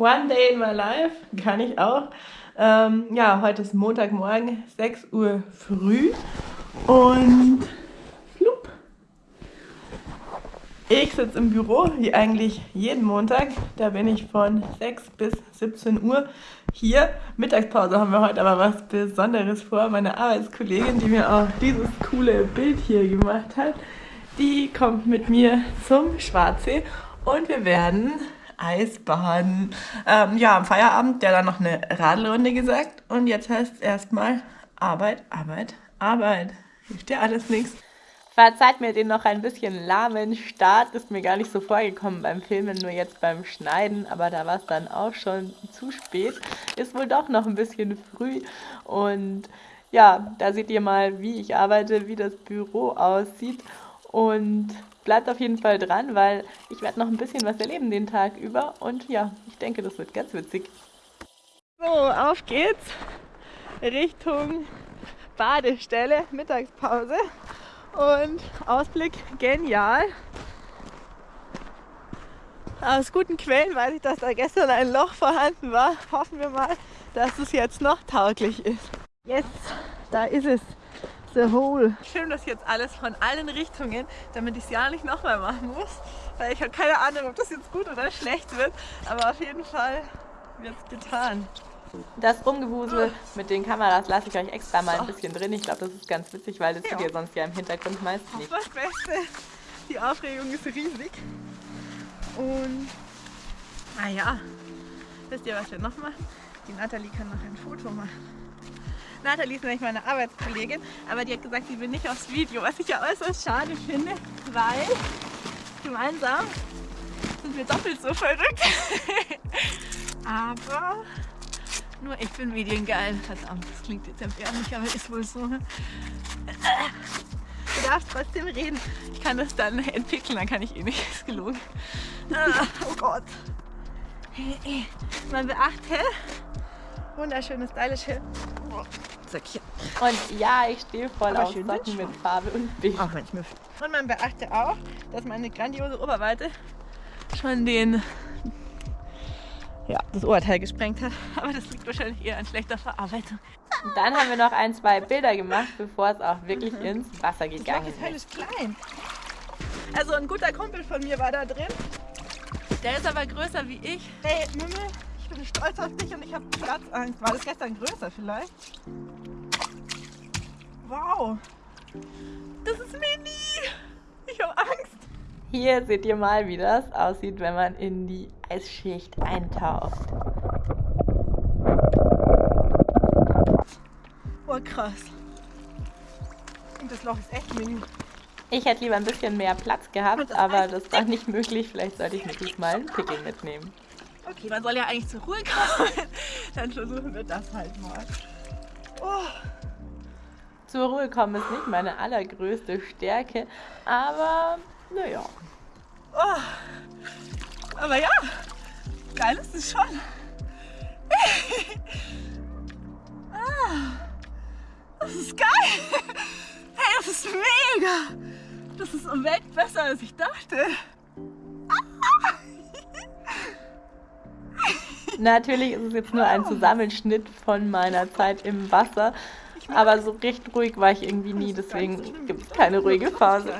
One Day in My Life kann ich auch. Ähm, ja, heute ist Montagmorgen, 6 Uhr früh und flup. Ich sitze im Büro, wie eigentlich jeden Montag. Da bin ich von 6 bis 17 Uhr hier. Mittagspause haben wir heute aber was Besonderes vor. Meine Arbeitskollegin, die mir auch dieses coole Bild hier gemacht hat, die kommt mit mir zum Schwarzsee und wir werden Eisbaden. Ähm, ja, am Feierabend, der dann noch eine Radlrunde gesagt. Und jetzt heißt es erstmal Arbeit, Arbeit, Arbeit. Hilft dir alles nichts. Verzeiht mir den noch ein bisschen lahmen Start, ist mir gar nicht so vorgekommen beim Filmen, nur jetzt beim Schneiden, aber da war es dann auch schon zu spät. Ist wohl doch noch ein bisschen früh und ja, da seht ihr mal, wie ich arbeite, wie das Büro aussieht und bleibt auf jeden Fall dran, weil ich werde noch ein bisschen was erleben den Tag über und ja, ich denke, das wird ganz witzig. So, auf geht's Richtung Badestelle, Mittagspause und Ausblick genial. Aus guten Quellen weiß ich, dass da gestern ein Loch vorhanden war. Hoffen wir mal, dass es jetzt noch tauglich ist. Jetzt, da ist es. The Hole. Ich filme das jetzt alles von allen Richtungen, damit ich es ja nicht nochmal machen muss. Weil ich habe keine Ahnung, ob das jetzt gut oder schlecht wird. Aber auf jeden Fall wird es getan. Das Rumgewusel mit den Kameras lasse ich euch extra mal ein bisschen drin. Ich glaube, das ist ganz witzig, weil das ja. seht ihr sonst ja im Hintergrund meist nicht. Das Beste, die Aufregung ist riesig. Und, naja, wisst ihr, was wir noch machen? Die Nathalie kann noch ein Foto machen. Nathalie ist nämlich meine Arbeitskollegin, aber die hat gesagt, sie will nicht aufs Video, was ich ja äußerst schade finde, weil gemeinsam sind wir doppelt so verrückt. aber nur ich bin mediengeil. Verdammt, das klingt jetzt erbärmlich, aber ist wohl so. Ne? Du darfst trotzdem reden. Ich kann das dann entwickeln, dann kann ich eh nicht. Ist gelogen. Oh Gott. Man beachte, wunderschöne, stylische Söckchen. Und ja, ich stehe voll Aber auf Socken mit Farbe und Bild. Auch manchmal. Und man beachte auch, dass meine grandiose Oberweite schon den ja, das Oberteil gesprengt hat. Aber das liegt wahrscheinlich eher an schlechter Verarbeitung. Und dann haben wir noch ein, zwei Bilder gemacht, bevor es auch wirklich mhm. ins Wasser gegangen ist. Das Teil ist klein. Also ein guter Kumpel von mir war da drin. Der ist aber größer wie ich. Hey, Mümmel, bin stolz auf dich und ich habe Platzangst. War das gestern größer vielleicht? Wow. Das ist mini. Ich habe Angst. Hier seht ihr mal, wie das aussieht, wenn man in die Eisschicht eintaucht. Oh, krass. Und das Loch ist echt mini. Ich hätte lieber ein bisschen mehr Platz gehabt, aber das war nicht möglich. Vielleicht sollte ich mir diesmal einen Pickel mitnehmen. Okay, man soll ja eigentlich zur Ruhe kommen. Dann versuchen wir das halt mal. Oh. Zur Ruhe kommen ist nicht meine allergrößte Stärke, aber naja. Oh. Aber ja, geil ist es schon. ah, das ist geil. Hey, das ist mega. Das ist um Welt besser, als ich dachte. Natürlich ist es jetzt nur ein Zusammenschnitt von meiner Zeit im Wasser. Aber so recht ruhig war ich irgendwie nie, deswegen gibt es keine ruhige Phase.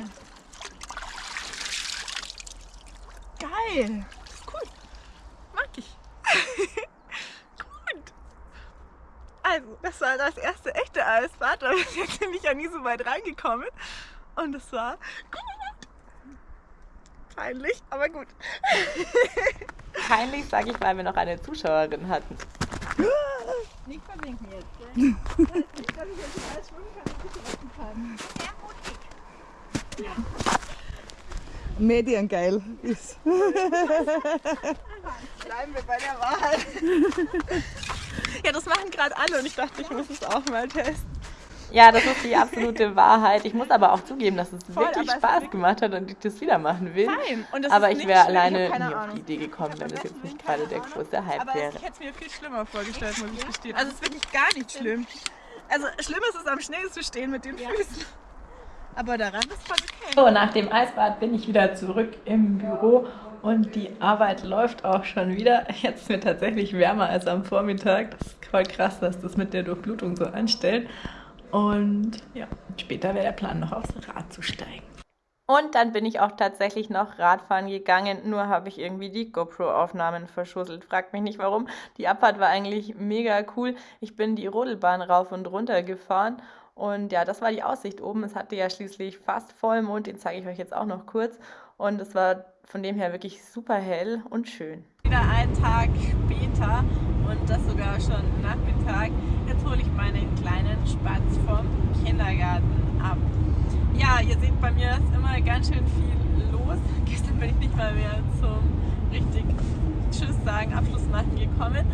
Geil! Das cool. Mag ich. Gut. Also, das war das erste echte Eisbad. Da bin ich ja nie so weit reingekommen. Und es war gut. Peinlich, aber gut. Peinlich, sage ich, weil wir noch eine Zuschauerin hatten. Nicht verlinken jetzt, gell? ich glaube, ich jetzt alles schwimmen kann, ein bisschen kann. Sehr mutig. Mediengeil ist. Bleiben wir bei der Wahrheit. ja, das machen gerade alle und ich dachte, ich muss es auch mal testen. Ja, das ist die absolute Wahrheit. Ich muss aber auch zugeben, dass es Voll, wirklich Spaß es gemacht hat und ich das wieder machen will. Fein. aber ich wäre alleine nie Ahnung. auf die Idee gekommen, wenn es jetzt nicht gerade der große Hype aber wäre. Ich hätte es mir viel schlimmer vorgestellt, muss ich gestehen. Also es ist wirklich gar nicht schlimm. Also schlimm ist es am Schnee zu stehen mit den Füßen. Aber daran ist voll okay. So, nach dem Eisbad bin ich wieder zurück im Büro und die Arbeit läuft auch schon wieder. Jetzt wird tatsächlich wärmer als am Vormittag. Das ist voll krass, dass das mit der Durchblutung so anstellt. Und ja, später wäre der Plan, noch aufs Rad zu steigen. Und dann bin ich auch tatsächlich noch Radfahren gegangen, nur habe ich irgendwie die GoPro-Aufnahmen verschusselt. Fragt mich nicht warum. Die Abfahrt war eigentlich mega cool. Ich bin die Rodelbahn rauf und runter gefahren und ja, das war die Aussicht oben. Es hatte ja schließlich fast Vollmond, den zeige ich euch jetzt auch noch kurz. Und es war von dem her wirklich super hell und schön. Wieder einen Tag später und das sogar schon Nachmittag. Jetzt hole ich meinen kleinen vom Kindergarten ab ja, ihr seht, bei mir ist immer ganz schön viel los. Gestern bin ich nicht mal mehr zum richtig Tschüss sagen, Abschluss machen gekommen.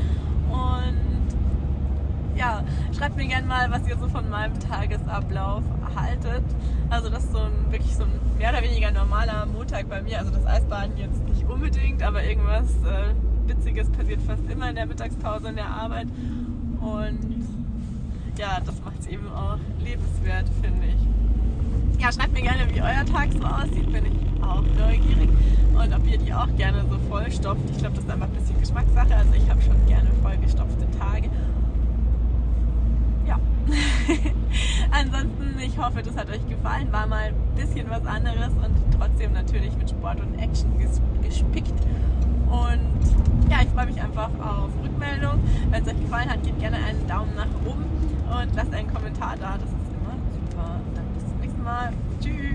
Und ja, schreibt mir gerne mal, was ihr so von meinem Tagesablauf haltet. Also das ist so ein wirklich so ein mehr oder weniger normaler Montag bei mir. Also das Eisbaden jetzt nicht unbedingt, aber irgendwas äh, Witziges passiert fast immer in der Mittagspause in der Arbeit. Und ja, das macht es eben auch lebenswert, finde ich ja, schreibt mir gerne, wie euer Tag so aussieht, bin ich auch neugierig. Und ob ihr die auch gerne so vollstopft. Ich glaube, das ist einfach ein bisschen Geschmackssache. Also ich habe schon gerne vollgestopfte Tage. Ja. Ansonsten, ich hoffe, das hat euch gefallen. War mal ein bisschen was anderes und trotzdem natürlich mit Sport und Action gespickt. Und ja, ich freue mich einfach auf Rückmeldung. Wenn es euch gefallen hat, gebt gerne einen Daumen nach oben und lasst einen Kommentar da. Das ist Mal. Tschüss.